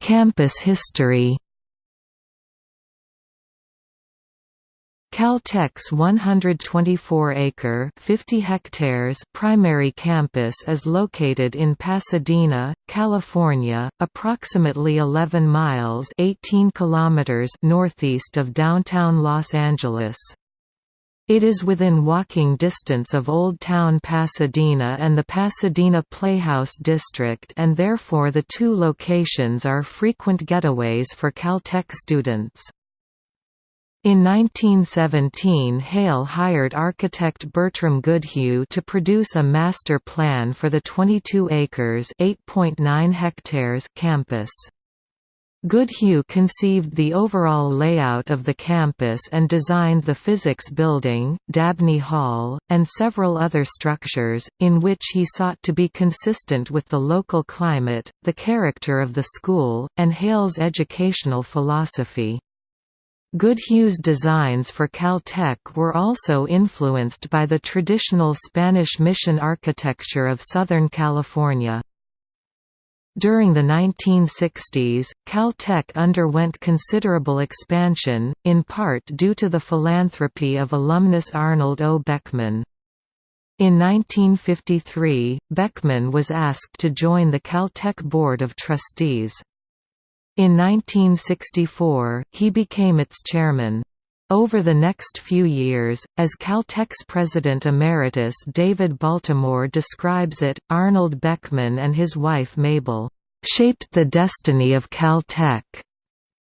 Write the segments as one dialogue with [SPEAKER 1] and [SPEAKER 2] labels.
[SPEAKER 1] Campus history Caltech's 124-acre (50 hectares) primary campus is located in Pasadena, California, approximately 11 miles (18 kilometers) northeast of downtown Los Angeles. It is within walking distance of Old Town Pasadena and the Pasadena Playhouse District and therefore the two locations are frequent getaways for Caltech students. In 1917 Hale hired architect Bertram Goodhue to produce a master plan for the 22 acres hectares campus. Goodhue conceived the overall layout of the campus and designed the Physics Building, Dabney Hall, and several other structures, in which he sought to be consistent with the local climate, the character of the school, and Hale's educational philosophy. Goodhue's designs for Caltech were also influenced by the traditional Spanish mission architecture of Southern California. During the 1960s, Caltech underwent considerable expansion, in part due to the philanthropy of alumnus Arnold O. Beckman. In 1953, Beckman was asked to join the Caltech Board of Trustees. In 1964, he became its chairman. Over the next few years, as Caltech's president emeritus David Baltimore describes it, Arnold Beckman and his wife Mabel, "...shaped the destiny of Caltech."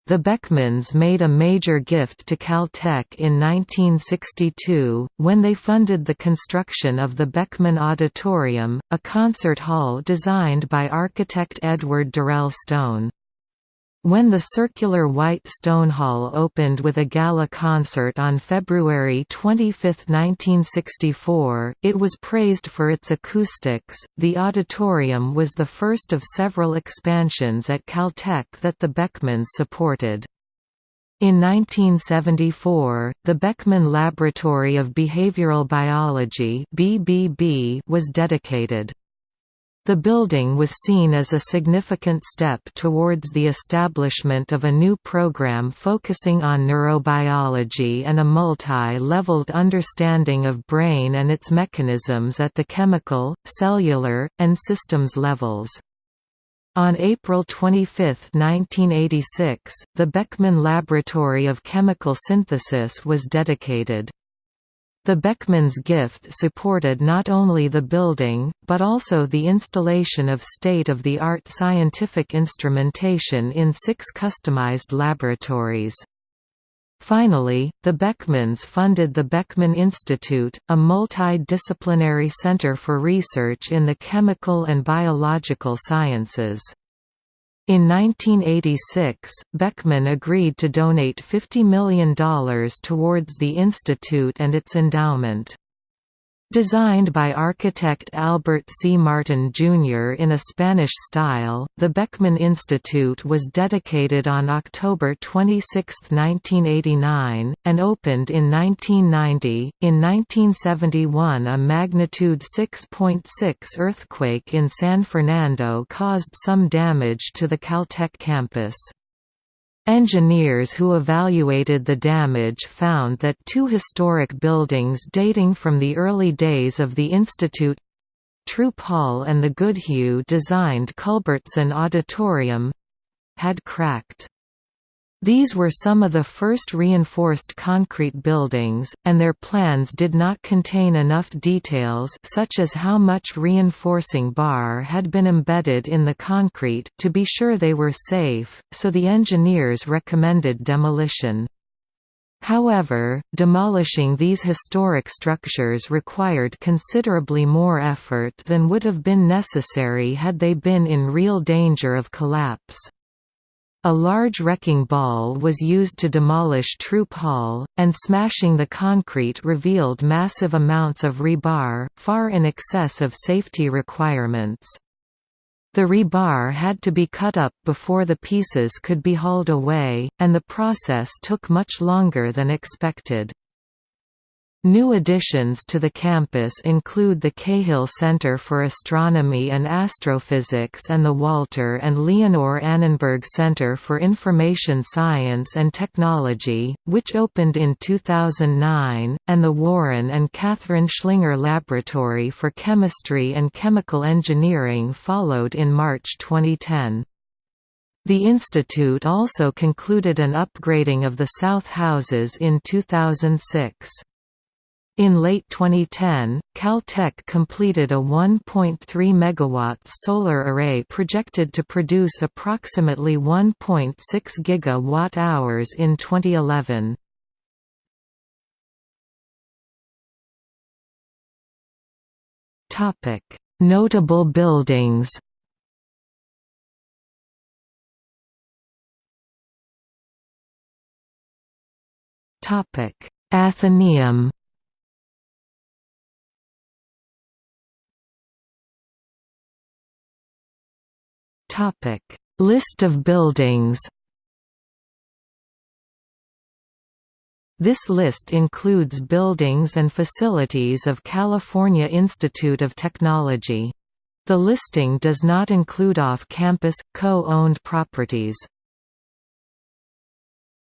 [SPEAKER 1] The Beckmans made a major gift to Caltech in 1962, when they funded the construction of the Beckman Auditorium, a concert hall designed by architect Edward Durell Stone. When the circular white stone hall opened with a gala concert on February 25, 1964, it was praised for its acoustics. The auditorium was the first of several expansions at Caltech that the Beckmans supported. In 1974, the Beckman Laboratory of Behavioral Biology (BBB) was dedicated. The building was seen as a significant step towards the establishment of a new program focusing on neurobiology and a multi-leveled understanding of brain and its mechanisms at the chemical, cellular, and systems levels. On April 25, 1986, the Beckman Laboratory of Chemical Synthesis was dedicated. The Beckmans' gift supported not only the building, but also the installation of state-of-the-art scientific instrumentation in six customized laboratories. Finally, the Beckmans funded the Beckman Institute, a multidisciplinary center for research in the chemical and biological sciences. In 1986, Beckman agreed to donate $50 million towards the institute and its endowment. Designed by architect Albert C. Martin, Jr. in a Spanish style, the Beckman Institute was dedicated on October 26, 1989, and opened in 1990. In 1971, a magnitude 6.6 earthquake in San Fernando caused some damage to the Caltech campus. Engineers who evaluated the damage found that two historic buildings dating from the early days of the Institute Throop Hall and the Goodhue-designed Culbertson Auditorium had cracked. These were some of the first reinforced concrete buildings, and their plans did not contain enough details such as how much reinforcing bar had been embedded in the concrete to be sure they were safe, so the engineers recommended demolition. However, demolishing these historic structures required considerably more effort than would have been necessary had they been in real danger of collapse. A large wrecking ball was used to demolish Throop Hall, and smashing the concrete revealed massive amounts of rebar, far in excess of safety requirements. The rebar had to be cut up before the pieces could be hauled away, and the process took much longer than expected. New additions to the campus include the Cahill Center for Astronomy and Astrophysics and the Walter and Leonore Annenberg Center for Information Science and Technology, which opened in 2009, and the Warren and Catherine Schlinger Laboratory for Chemistry and Chemical Engineering followed in March 2010. The institute also concluded an upgrading of the south houses in 2006. In late 2010, Caltech completed a 1.3 MW solar array projected to produce approximately 1.6 GWh in 2011. Notable buildings Athenaeum Topic: List of buildings. This list includes buildings and facilities of California Institute of Technology. The listing does not include off-campus, co-owned properties.